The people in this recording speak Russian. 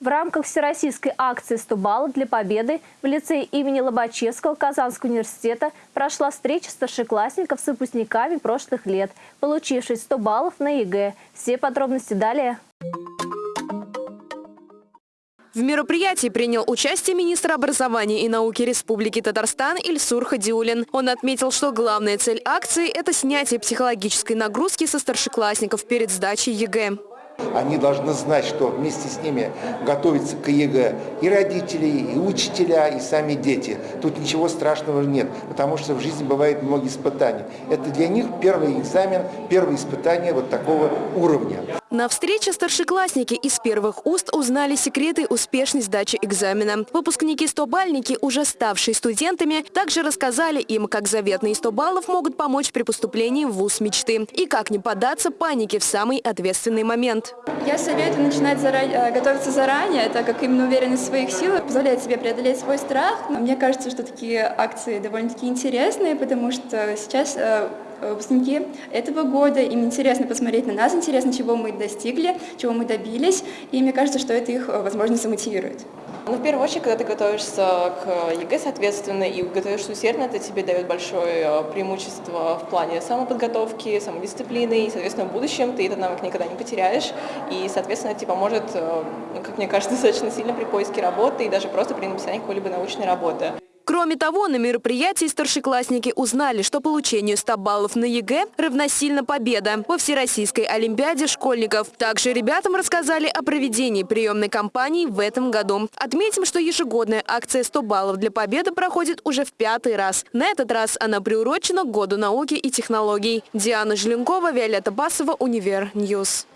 В рамках всероссийской акции «100 баллов для победы» в лицее имени Лобачевского Казанского университета прошла встреча старшеклассников с выпускниками прошлых лет, получивших 100 баллов на ЕГЭ. Все подробности далее. В мероприятии принял участие министр образования и науки Республики Татарстан Ильсур Хадиуллин. Он отметил, что главная цель акции – это снятие психологической нагрузки со старшеклассников перед сдачей ЕГЭ. Они должны знать, что вместе с ними готовятся к ЕГЭ и родители, и учителя, и сами дети. Тут ничего страшного нет, потому что в жизни бывает много испытаний. Это для них первый экзамен, первое испытание вот такого уровня. На встрече старшеклассники из первых уст узнали секреты успешной сдачи экзамена. Выпускники-стобалльники, уже ставшие студентами, также рассказали им, как заветные 100 баллов могут помочь при поступлении в ВУЗ мечты и как не поддаться панике в самый ответственный момент. Я советую начинать зарань, э, готовиться заранее, так как именно уверенность в своих силах позволяет себе преодолеть свой страх. Мне кажется, что такие акции довольно-таки интересные, потому что сейчас э, выпускники этого года, им интересно посмотреть на нас, интересно, чего мы достигли, чего мы добились, и мне кажется, что это их, э, возможно, замотивирует. Ну, в первую очередь, когда ты готовишься к ЕГЭ, соответственно, и готовишься усердно, это тебе дает большое э, преимущество в плане самоподготовки, самодисциплины, и, соответственно, в будущем ты этот навык никогда не потеряешь, и, соответственно, это тебе поможет, э, как мне кажется, достаточно сильно при поиске работы и даже просто при написании какой-либо научной работы. Кроме того, на мероприятии старшеклассники узнали, что получению 100 баллов на ЕГЭ равносильно победа во Всероссийской Олимпиаде школьников. Также ребятам рассказали о проведении приемной кампании в этом году. Отметим, что ежегодная акция 100 баллов для победы проходит уже в пятый раз. На этот раз она приурочена к Году науки и технологий. Диана Желенкова, Виолетта Басова, Univer News.